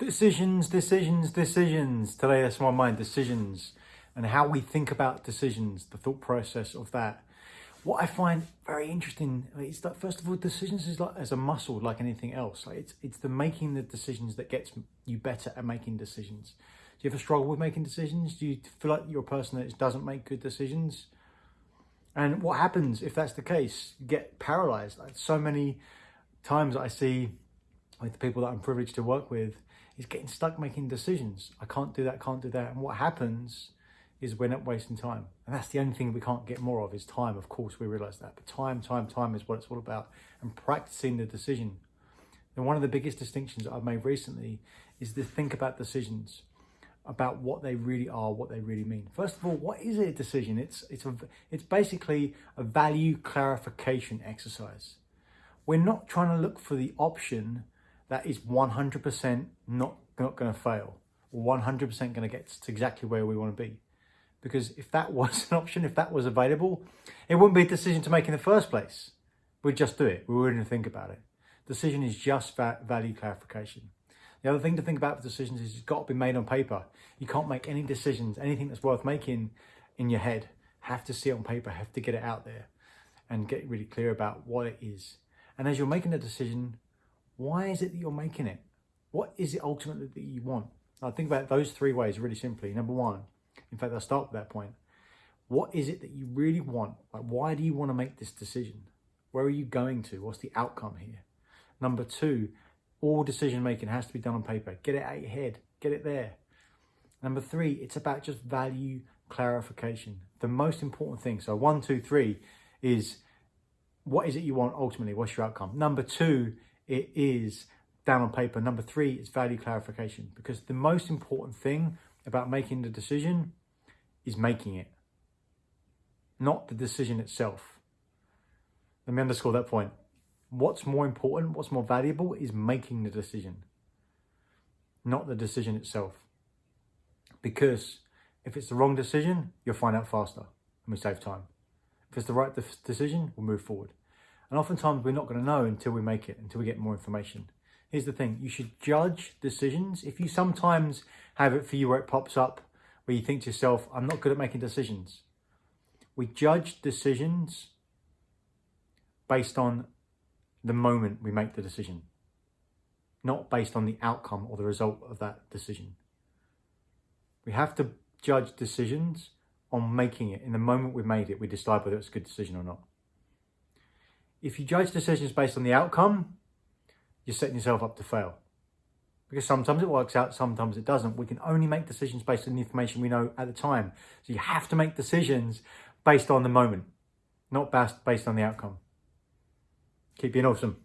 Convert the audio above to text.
Decisions, decisions, decisions. Today that's my mind, decisions and how we think about decisions, the thought process of that. What I find very interesting is that first of all, decisions is like as a muscle, like anything else. Like it's it's the making the decisions that gets you better at making decisions. Do you ever struggle with making decisions? Do you feel like you're a person that doesn't make good decisions? And what happens if that's the case? You get paralyzed. Like so many times I see with the people that I'm privileged to work with is getting stuck making decisions. I can't do that, can't do that. And what happens is we're not wasting time. And that's the only thing we can't get more of is time. Of course, we realize that. But time, time, time is what it's all about. And practicing the decision. And one of the biggest distinctions that I've made recently is to think about decisions, about what they really are, what they really mean. First of all, what is a decision? It's, it's, a, it's basically a value clarification exercise. We're not trying to look for the option that is 100% not, not going to fail 100% going to get to exactly where we want to be. Because if that was an option, if that was available, it wouldn't be a decision to make in the first place. We'd just do it. We wouldn't think about it. Decision is just value clarification. The other thing to think about with decisions is it's got to be made on paper. You can't make any decisions, anything that's worth making in your head. Have to see it on paper, have to get it out there and get really clear about what it is. And as you're making a decision, why is it that you're making it? What is it ultimately that you want? I think about those three ways really simply. Number one, in fact, I'll start with that point. What is it that you really want? Like, why do you want to make this decision? Where are you going to? What's the outcome here? Number two, all decision making has to be done on paper. Get it out of your head, get it there. Number three, it's about just value clarification. The most important thing. So one, two, three is what is it you want ultimately? What's your outcome? Number two it is down on paper. Number three is value clarification because the most important thing about making the decision is making it, not the decision itself. Let me underscore that point. What's more important, what's more valuable is making the decision, not the decision itself. Because if it's the wrong decision, you'll find out faster and we save time. If it's the right decision, we'll move forward. And oftentimes we're not going to know until we make it, until we get more information. Here's the thing, you should judge decisions. If you sometimes have it for you where it pops up, where you think to yourself, I'm not good at making decisions. We judge decisions based on the moment we make the decision, not based on the outcome or the result of that decision. We have to judge decisions on making it. In the moment we made it, we decide whether it's a good decision or not. If you judge decisions based on the outcome, you're setting yourself up to fail. Because sometimes it works out, sometimes it doesn't. We can only make decisions based on the information we know at the time. So you have to make decisions based on the moment, not based on the outcome. Keep being awesome.